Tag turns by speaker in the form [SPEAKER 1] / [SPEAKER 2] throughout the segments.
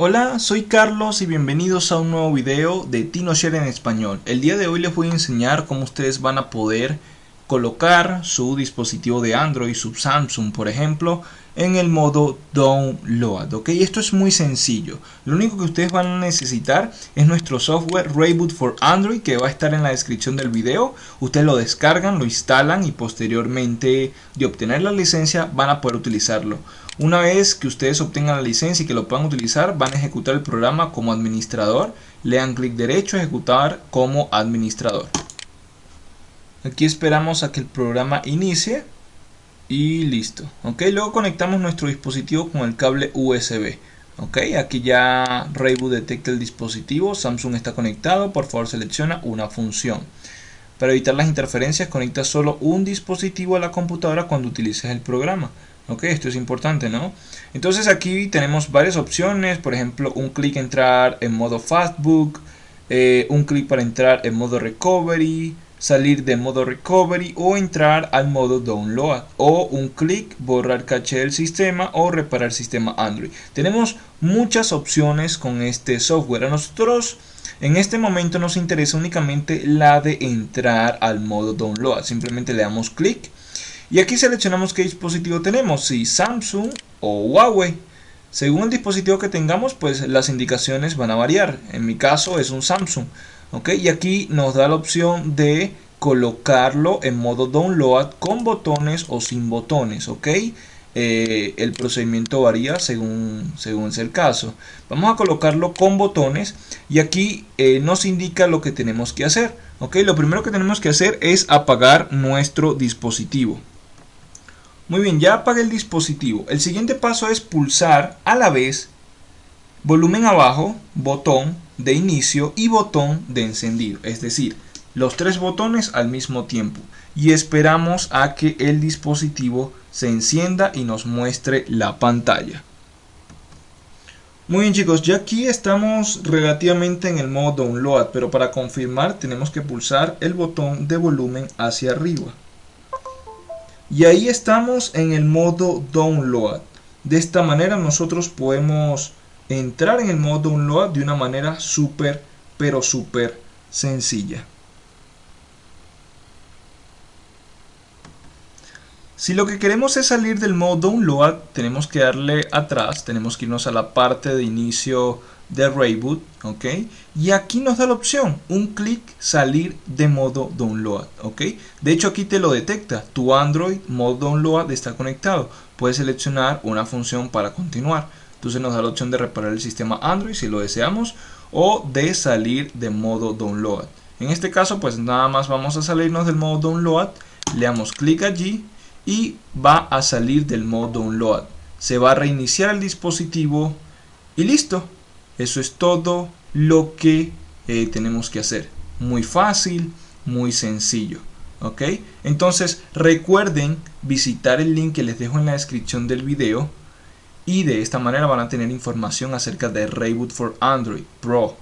[SPEAKER 1] Hola, soy Carlos y bienvenidos a un nuevo video de TinoShare en español. El día de hoy les voy a enseñar cómo ustedes van a poder colocar su dispositivo de Android, su Samsung por ejemplo, en el modo Download, ¿ok? Esto es muy sencillo. Lo único que ustedes van a necesitar es nuestro software Rayboot for Android que va a estar en la descripción del video. Ustedes lo descargan, lo instalan y posteriormente de obtener la licencia van a poder utilizarlo. Una vez que ustedes obtengan la licencia y que lo puedan utilizar, van a ejecutar el programa como administrador. Le dan clic derecho a ejecutar como administrador. Aquí esperamos a que el programa inicie y listo. Ok, luego conectamos nuestro dispositivo con el cable USB. Ok, aquí ya Rayboot detecta el dispositivo, Samsung está conectado, por favor selecciona una función. Para evitar las interferencias conecta solo un dispositivo a la computadora cuando utilices el programa. Ok, esto es importante, ¿no? Entonces aquí tenemos varias opciones, por ejemplo, un clic entrar en modo Fastbook, eh, un clic para entrar en modo Recovery, salir de modo recovery o entrar al modo download o un clic borrar caché del sistema o reparar sistema Android. Tenemos muchas opciones con este software. A nosotros en este momento nos interesa únicamente la de entrar al modo download. Simplemente le damos clic y aquí seleccionamos qué dispositivo tenemos, si Samsung o Huawei. Según el dispositivo que tengamos, pues las indicaciones van a variar. En mi caso es un Samsung. ¿Ok? Y aquí nos da la opción de colocarlo en modo download con botones o sin botones, ¿ok? Eh, el procedimiento varía según, según sea el caso. Vamos a colocarlo con botones y aquí eh, nos indica lo que tenemos que hacer. ¿ok? Lo primero que tenemos que hacer es apagar nuestro dispositivo. Muy bien, ya apagué el dispositivo. El siguiente paso es pulsar a la vez volumen abajo, botón de inicio y botón de encendido. Es decir, los tres botones al mismo tiempo. Y esperamos a que el dispositivo se encienda y nos muestre la pantalla. Muy bien chicos, ya aquí estamos relativamente en el modo download, pero para confirmar tenemos que pulsar el botón de volumen hacia arriba. Y ahí estamos en el modo download. De esta manera nosotros podemos entrar en el modo download de una manera súper, pero súper sencilla. Si lo que queremos es salir del modo download, tenemos que darle atrás, tenemos que irnos a la parte de inicio de Rayboot, ¿ok? Y aquí nos da la opción, un clic salir de modo download, ¿ok? De hecho aquí te lo detecta, tu Android modo download está conectado. Puedes seleccionar una función para continuar. Entonces nos da la opción de reparar el sistema Android si lo deseamos o de salir de modo download. En este caso pues nada más vamos a salirnos del modo download, le damos clic allí y va a salir del modo download. Se va a reiniciar el dispositivo y listo. Eso es todo lo que eh, tenemos que hacer. Muy fácil, muy sencillo. ¿Ok? Entonces recuerden visitar el link que les dejo en la descripción del video y de esta manera van a tener información acerca de Rayboot for Android Pro.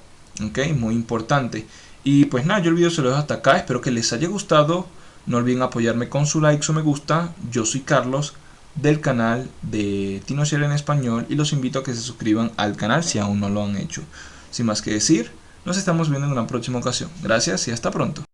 [SPEAKER 1] Ok, muy importante. Y pues nada, yo el video se lo dejo hasta acá. Espero que les haya gustado. No olviden apoyarme con su like o me gusta. Yo soy Carlos del canal de TinoShare en español y los invito a que se suscriban al canal si aún no lo han hecho. Sin más que decir, nos estamos viendo en una próxima ocasión. Gracias y hasta pronto.